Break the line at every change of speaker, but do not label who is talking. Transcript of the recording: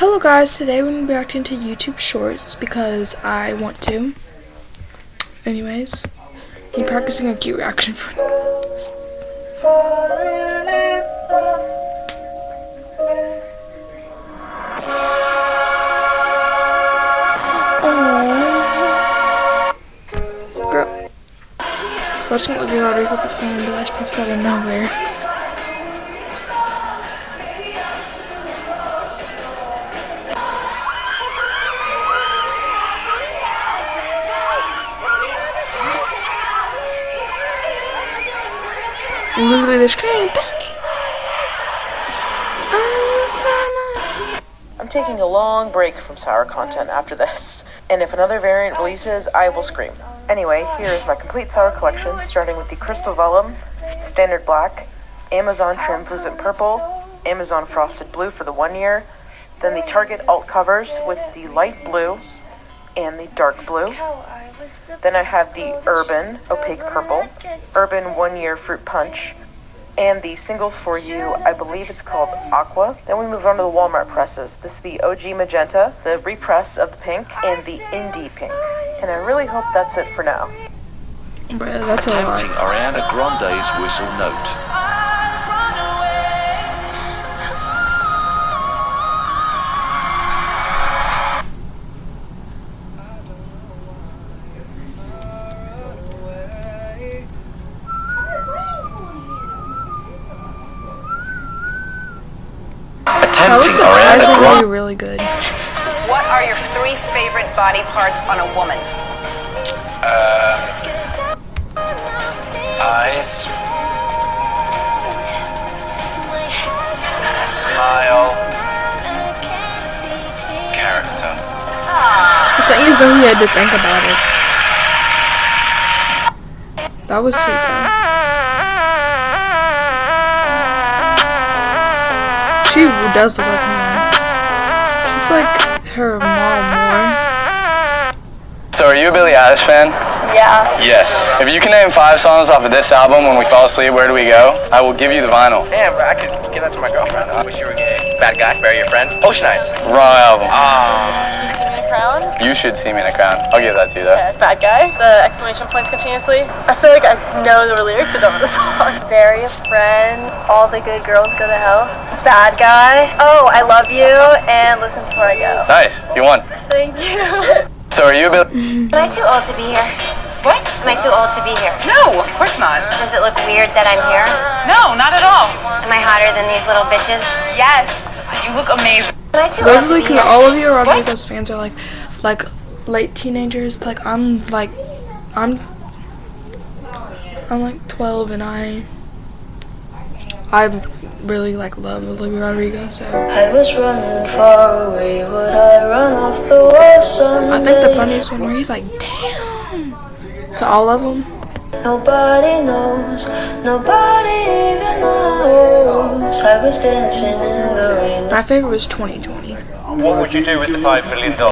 Hello guys, today we're going to be reacting to YouTube Shorts because I want to. Anyways, I'm practicing a cute reaction for Aww. Girl. Watching Olivia Rodrigo perform the last pops out of nowhere. Literally, they're screaming!
I'm taking a long break from sour content after this, and if another variant releases, I will scream. Anyway, here is my complete sour collection, starting with the Crystal Vellum, Standard Black, Amazon Translucent Purple, Amazon Frosted Blue for the one year, then the Target alt covers with the light blue and the dark blue, then I have the Urban Opaque Purple, Urban One Year Fruit Punch, and the single for you, I believe it's called Aqua. Then we move on to the Walmart presses. This is the OG Magenta, the repress of the pink, and the Indie Pink. And I really hope that's it for now.
Bruh, that's a lot.
Attempting Ariana Grande's whistle note.
That was
Attempting Ariana
surprisingly really good.
What are your three favorite body parts on a woman?
Uh, eyes, smile, character.
The thing is though he had to think about it. That was sweet though. She does look like mom. It's like her.
So, are you a Billie Eilish fan?
Yeah.
Yes. If you can name five songs off of this album, When We Fall Asleep, Where Do We Go? I will give you the vinyl.
Damn, bro, I could give that to my girlfriend. I wish you were gay. Bad guy, bury your friend. Ocean Eyes.
Wrong album.
Ah.
You see me in a Crown.
You should see me in a crown. I'll give that to you though.
Bad guy. The exclamation points continuously. I feel like I know the lyrics but don't know the song. Bury a friend. All the good girls go to hell. Bad guy. Oh, I love you. And listen before I go.
Nice. You won.
Thank you.
So, are you a Billie?
Am I too old to be here?
What?
Am I too old to be here?
No, of course not.
Does it look weird that I'm here?
No, not at all.
Am I hotter than these little bitches?
Yes, you look amazing.
Am I too old to
Literally,
be
because
here?
all of your Rodrigo's fans are like, like late teenagers. Like I'm like, I'm, I'm like 12 and I, I really like love Olivia Rodrigo. So
I was running far away, would I run off the wall someday?
I think the funniest one where he's like, damn. To all of them.
Nobody knows, nobody even knows. I was dancing in the rain.
My favorite was 2020.
What would you do with the five million dollars?